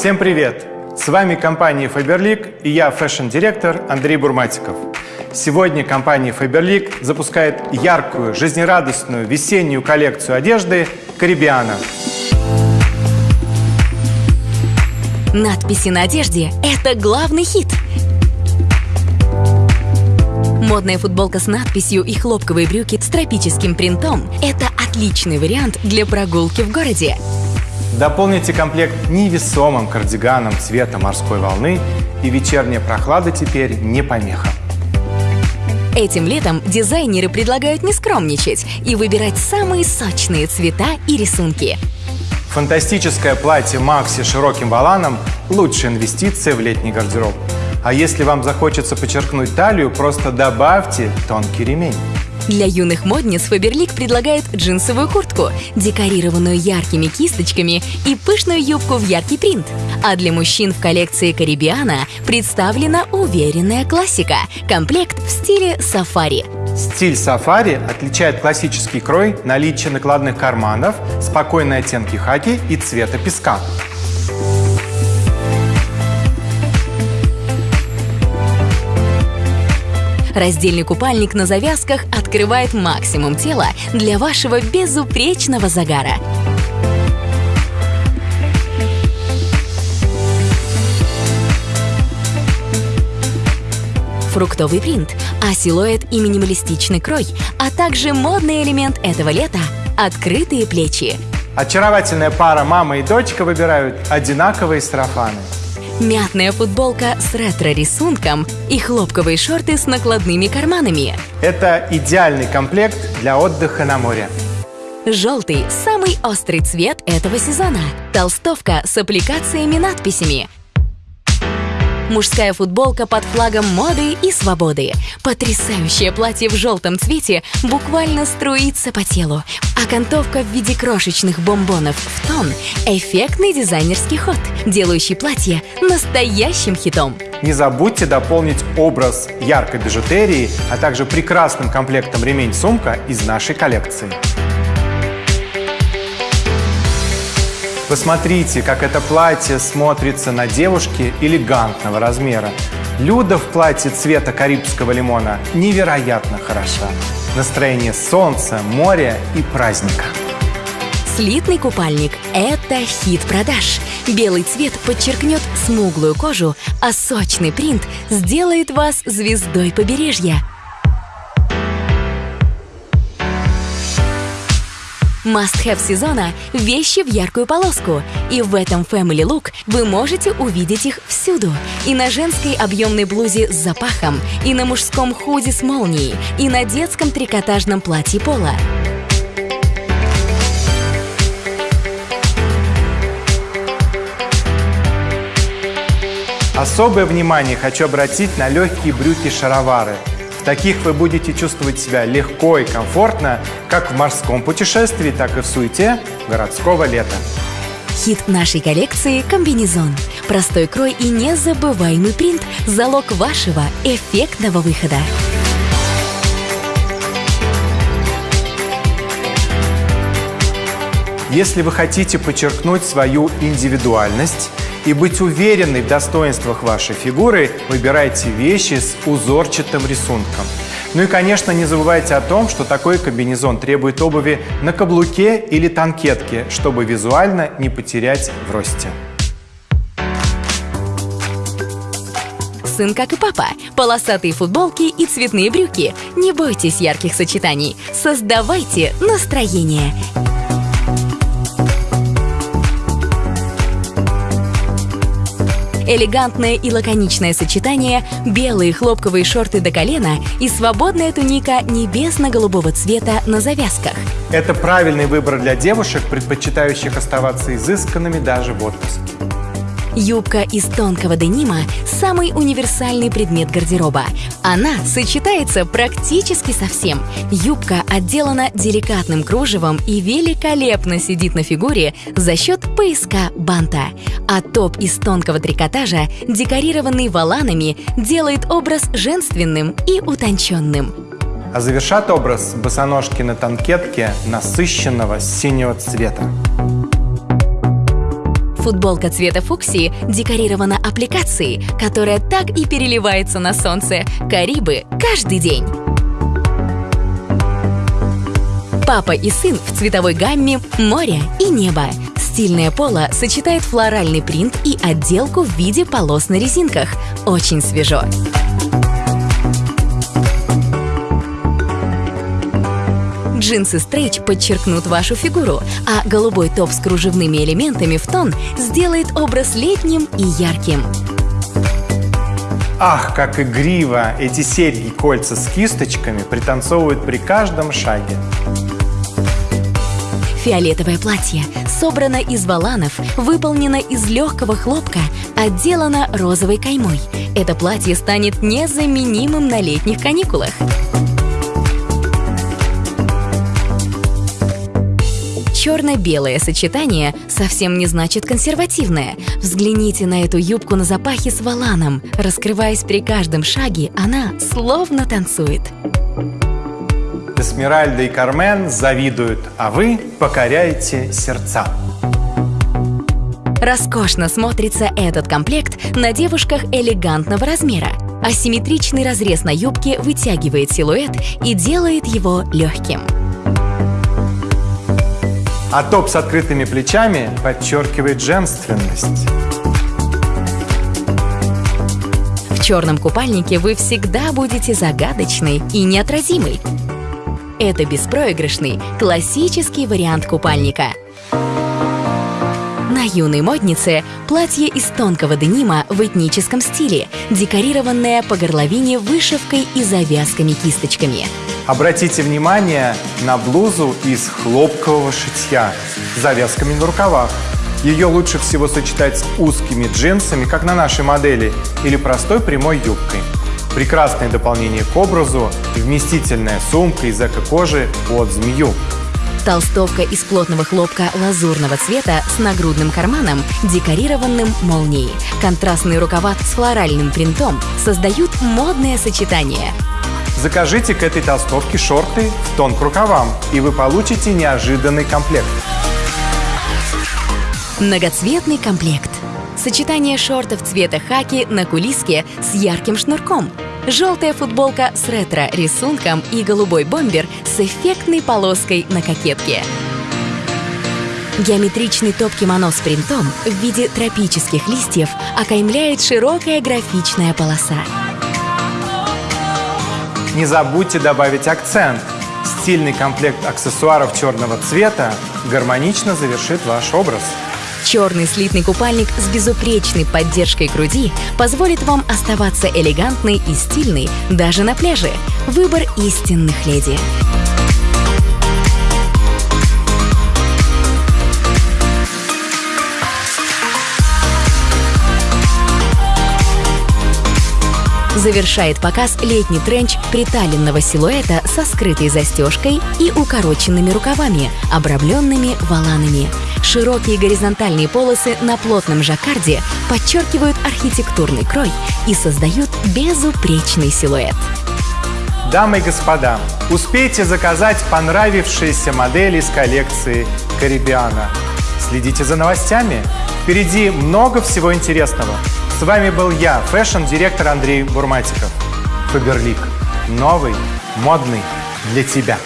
Всем привет! С вами компания Faberlic и я, фэшн-директор Андрей Бурматиков. Сегодня компания Faberlic запускает яркую, жизнерадостную весеннюю коллекцию одежды «Карибиана». Надписи на одежде – это главный хит. Модная футболка с надписью и хлопковые брюки с тропическим принтом – это отличный вариант для прогулки в городе. Дополните комплект невесомым кардиганом цвета морской волны, и вечерняя прохлада теперь не помеха. Этим летом дизайнеры предлагают не скромничать и выбирать самые сочные цвета и рисунки. Фантастическое платье Макси с широким воланом – лучшая инвестиция в летний гардероб. А если вам захочется подчеркнуть талию, просто добавьте тонкий ремень. Для юных модниц Фаберлик предлагает джинсовую куртку, декорированную яркими кисточками и пышную юбку в яркий принт. А для мужчин в коллекции Карибиана представлена уверенная классика – комплект в стиле сафари. Стиль сафари отличает классический крой, наличие накладных карманов, спокойные оттенки хаки и цвета песка. Раздельный купальник на завязках открывает максимум тела для вашего безупречного загара. Фруктовый принт, а силуэт и минималистичный крой, а также модный элемент этого лета – открытые плечи. Очаровательная пара мама и дочка выбирают одинаковые сарафаны. Мятная футболка с ретро-рисунком и хлопковые шорты с накладными карманами. Это идеальный комплект для отдыха на море. Желтый – самый острый цвет этого сезона. Толстовка с аппликациями-надписями – Мужская футболка под флагом моды и свободы. Потрясающее платье в желтом цвете буквально струится по телу. Окантовка в виде крошечных бомбонов в тон – эффектный дизайнерский ход, делающий платье настоящим хитом. Не забудьте дополнить образ яркой бижутерии, а также прекрасным комплектом ремень-сумка из нашей коллекции. Посмотрите, как это платье смотрится на девушке элегантного размера. Люда в платье цвета карибского лимона невероятно хороша. Настроение солнца, моря и праздника. Слитный купальник – это хит продаж. Белый цвет подчеркнет смуглую кожу, а сочный принт сделает вас звездой побережья – Must-have сезона – вещи в яркую полоску. И в этом Family Look вы можете увидеть их всюду. И на женской объемной блузе с запахом, и на мужском худи с молнией, и на детском трикотажном платье пола. Особое внимание хочу обратить на легкие брюки-шаровары – в таких вы будете чувствовать себя легко и комфортно, как в морском путешествии, так и в суете городского лета. Хит нашей коллекции – комбинезон. Простой крой и незабываемый принт – залог вашего эффектного выхода. Если вы хотите подчеркнуть свою индивидуальность и быть уверенной в достоинствах вашей фигуры, выбирайте вещи с узорчатым рисунком. Ну и, конечно, не забывайте о том, что такой комбинезон требует обуви на каблуке или танкетке, чтобы визуально не потерять в росте. сын, как и папа. Полосатые футболки и цветные брюки. Не бойтесь ярких сочетаний. Создавайте настроение. Элегантное и лаконичное сочетание, белые хлопковые шорты до колена и свободная туника небесно-голубого цвета на завязках. Это правильный выбор для девушек, предпочитающих оставаться изысканными даже в отпуске. Юбка из тонкого денима – самый универсальный предмет гардероба. Она сочетается практически со всем. Юбка отделана деликатным кружевом и великолепно сидит на фигуре за счет пояска банта. А топ из тонкого трикотажа, декорированный воланами, делает образ женственным и утонченным. А завершат образ босоножки на танкетке насыщенного синего цвета. Футболка цвета фуксии декорирована аппликацией, которая так и переливается на солнце. Карибы каждый день. Папа и сын в цветовой гамме «Море» и «Небо». Стильное поло сочетает флоральный принт и отделку в виде полос на резинках. Очень свежо. Джинсы стрейч подчеркнут вашу фигуру, а голубой топ с кружевными элементами в тон сделает образ летним и ярким. Ах, как игриво! Эти серьги кольца с кисточками пританцовывают при каждом шаге. Фиолетовое платье собрано из валанов, выполнено из легкого хлопка, отделано розовой каймой. Это платье станет незаменимым на летних каникулах. Черно-белое сочетание совсем не значит консервативное. Взгляните на эту юбку на запахе с валаном. Раскрываясь при каждом шаге, она словно танцует. Эсмеральда и Кармен завидуют, а вы покоряете сердца. Роскошно смотрится этот комплект на девушках элегантного размера. Асимметричный разрез на юбке вытягивает силуэт и делает его легким. А топ с открытыми плечами подчеркивает женственность. В черном купальнике вы всегда будете загадочной и неотразимой. Это беспроигрышный, классический вариант купальника. На юной моднице платье из тонкого денима в этническом стиле, декорированное по горловине вышивкой и завязками-кисточками. Обратите внимание на блузу из хлопкового шитья с завязками на рукавах. Ее лучше всего сочетать с узкими джинсами, как на нашей модели, или простой прямой юбкой. Прекрасное дополнение к образу вместительная сумка из эко-кожи под змею. Толстовка из плотного хлопка лазурного цвета с нагрудным карманом, декорированным молнией. Контрастные рукава с флоральным принтом создают модное сочетание. Закажите к этой толстовке шорты в тон к рукавам, и вы получите неожиданный комплект. Многоцветный комплект. Сочетание шортов цвета хаки на кулиске с ярким шнурком. Желтая футболка с ретро-рисунком и голубой бомбер с эффектной полоской на кокетке. Геометричный топ-кимоно с принтом в виде тропических листьев окаймляет широкая графичная полоса. Не забудьте добавить акцент. Стильный комплект аксессуаров черного цвета гармонично завершит ваш образ. Черный слитный купальник с безупречной поддержкой груди позволит вам оставаться элегантной и стильной даже на пляже. Выбор истинных леди. Завершает показ летний тренч приталенного силуэта со скрытой застежкой и укороченными рукавами, обрамленными валанами. Широкие горизонтальные полосы на плотном жаккарде подчеркивают архитектурный крой и создают безупречный силуэт. Дамы и господа, успейте заказать понравившиеся модели из коллекции Карибиана. Следите за новостями. Впереди много всего интересного. С вами был я, фэшн-директор Андрей Бурматиков. Фаберлик. Новый, модный для тебя.